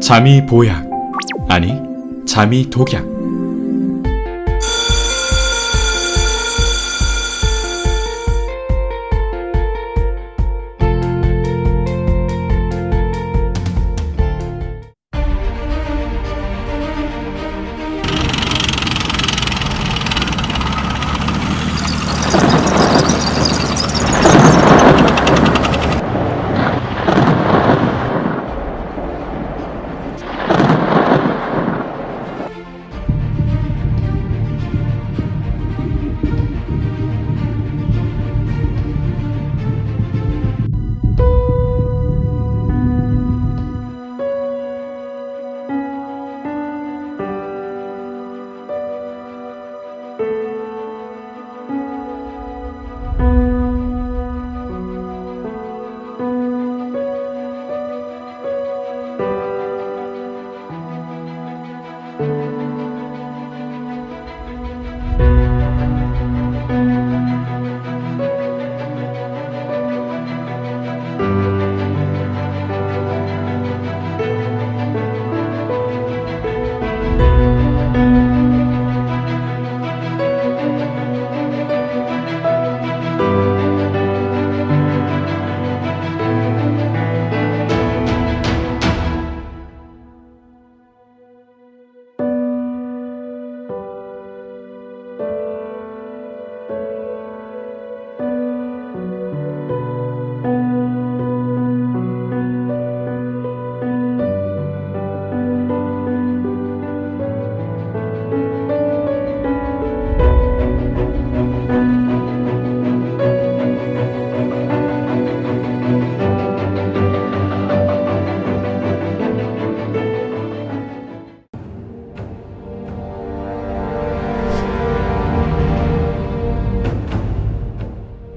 잠이 보약 아니 잠이 독약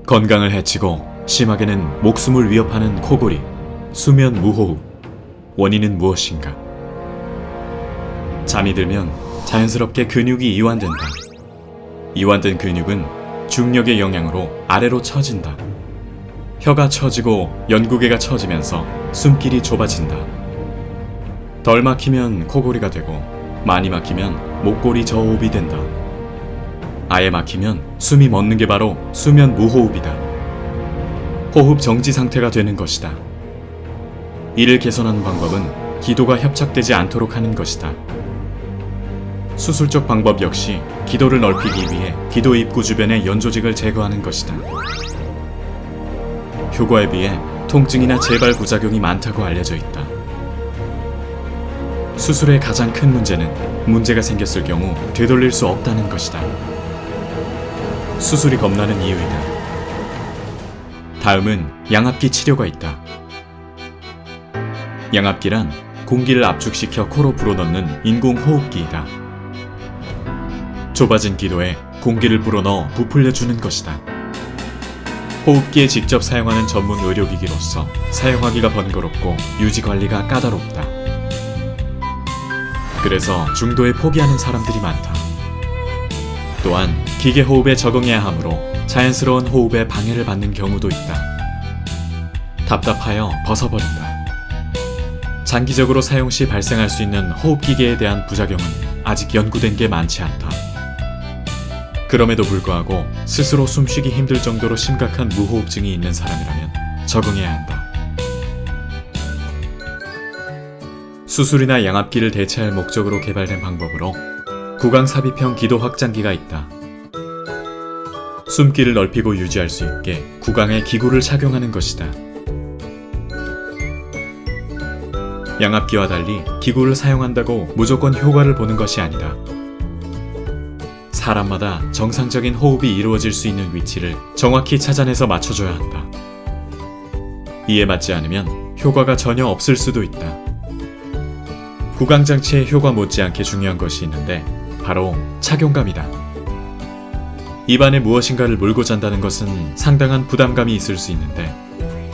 건강을 해치고 심하게는 목숨을 위협하는 코골이, 수면 무호흡. 원인은 무엇인가? 잠이 들면 자연스럽게 근육이 이완된다. 이완된 근육은 중력의 영향으로 아래로 처진다. 혀가 처지고 연구개가 처지면서 숨길이 좁아진다. 덜 막히면 코골이가 되고 많이 막히면 목골이 저호흡이 된다. 아예 막히면 숨이 멎는 게 바로 수면 무호흡이다. 호흡 정지 상태가 되는 것이다. 이를 개선하는 방법은 기도가 협착되지 않도록 하는 것이다. 수술적 방법 역시 기도를 넓히기 위해 기도 입구 주변의 연조직을 제거하는 것이다. 효과에 비해 통증이나 재발 부작용이 많다고 알려져 있다. 수술의 가장 큰 문제는 문제가 생겼을 경우 되돌릴 수 없다는 것이다. 수술이 겁나는 이유이다. 다음은 양압기 치료가 있다. 양압기란 공기를 압축시켜 코로 불어넣는 인공호흡기이다. 좁아진 기도에 공기를 불어넣어 부풀려주는 것이다. 호흡기에 직접 사용하는 전문 의료기기로서 사용하기가 번거롭고 유지 관리가 까다롭다. 그래서 중도에 포기하는 사람들이 많다. 또한 기계 호흡에 적응해야 하므로 자연스러운 호흡에 방해를 받는 경우도 있다. 답답하여 벗어버린다. 장기적으로 사용 시 발생할 수 있는 호흡기계에 대한 부작용은 아직 연구된 게 많지 않다. 그럼에도 불구하고 스스로 숨쉬기 힘들 정도로 심각한 무호흡증이 있는 사람이라면 적응해야 한다. 수술이나 양압기를 대체할 목적으로 개발된 방법으로 구강삽입형 기도 확장기가 있다. 숨기를 넓히고 유지할 수 있게 구강에 기구를 착용하는 것이다. 양압기와 달리 기구를 사용한다고 무조건 효과를 보는 것이 아니다. 사람마다 정상적인 호흡이 이루어질 수 있는 위치를 정확히 찾아내서 맞춰줘야 한다. 이에 맞지 않으면 효과가 전혀 없을 수도 있다. 구강장치의 효과 못지않게 중요한 것이 있는데 바로 착용감이다. 입안에 무엇인가를 물고 잔다는 것은 상당한 부담감이 있을 수 있는데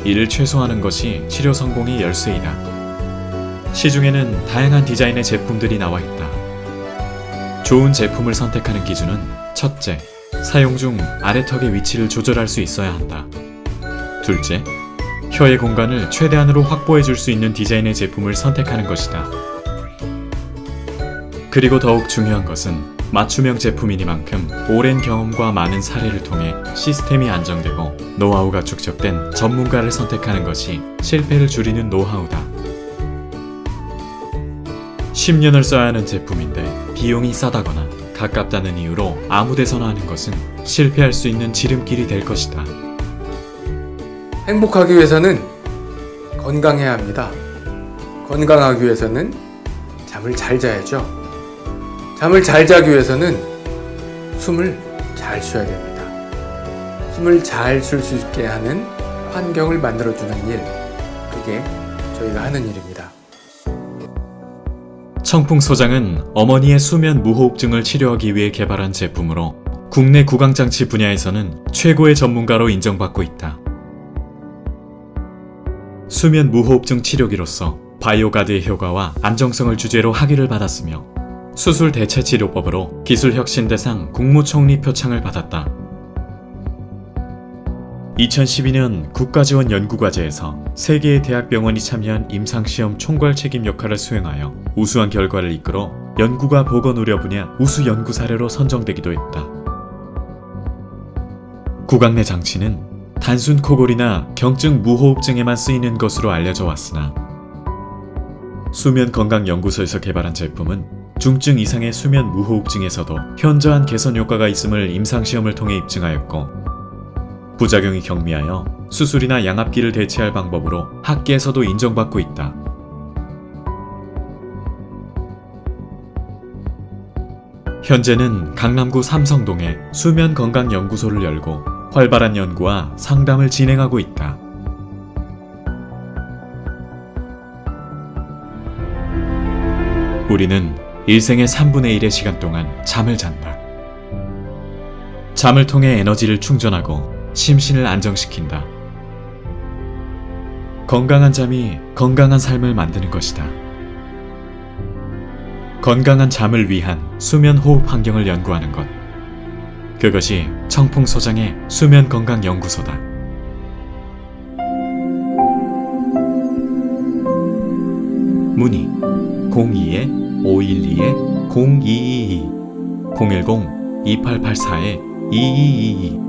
이를 최소화하는 것이 치료 성공의 열쇠이다. 시중에는 다양한 디자인의 제품들이 나와 있다. 좋은 제품을 선택하는 기준은 첫째, 사용 중 아래턱의 위치를 조절할 수 있어야 한다. 둘째, 혀의 공간을 최대한으로 확보해 줄 수 있는 디자인의 제품을 선택하는 것이다. 그리고 더욱 중요한 것은 맞춤형 제품이니만큼 오랜 경험과 많은 사례를 통해 시스템이 안정되고 노하우가 축적된 전문가를 선택하는 것이 실패를 줄이는 노하우다. 10년을 써야 하는 제품인데 비용이 싸다거나 가깝다는 이유로 아무 데서나 하는 것은 실패할 수 있는 지름길이 될 것이다. 행복하기 위해서는 건강해야 합니다. 건강하기 위해서는 잠을 잘 자야죠. 잠을 잘 자기 위해서는 숨을 잘 쉬어야 됩니다. 숨을 잘 쉴 수 있게 하는 환경을 만들어주는 일, 그게 저희가 하는 일입니다. 청풍 소장은 어머니의 수면 무호흡증을 치료하기 위해 개발한 제품으로 국내 구강장치 분야에서는 최고의 전문가로 인정받고 있다. 수면 무호흡증 치료기로서 바이오가드의 효과와 안정성을 주제로 학위를 받았으며 수술 대체 치료법으로 기술 혁신 대상 국무총리 표창을 받았다. 2012년 국가지원 연구과제에서 세개의 대학병원이 참여한 임상시험 총괄 책임 역할을 수행하여 우수한 결과를 이끌어 연구가 보건 의료 분야 우수 연구 사례로 선정되기도 했다. 구강 내 장치는 단순 코골이나 경증 무호흡증에만 쓰이는 것으로 알려져 왔으나 수면 건강 연구소에서 개발한 제품은 중증 이상의 수면 무호흡증에서도 현저한 개선 효과가 있음을 임상시험을 통해 입증하였고 부작용이 경미하여 수술이나 양압기를 대체할 방법으로 학계에서도 인정받고 있다. 현재는 강남구 삼성동에 수면 건강 연구소를 열고 활발한 연구와 상담을 진행하고 있다. 우리는 일생의 3분의 1의 시간 동안 잠을 잔다. 잠을 통해 에너지를 충전하고 심신을 안정시킨다. 건강한 잠이 건강한 삶을 만드는 것이다. 건강한 잠을 위한 수면 호흡 환경을 연구하는 것. 그것이 청풍소장의 수면 건강 연구소다. 문의. 02-512-0222 010-2884-2222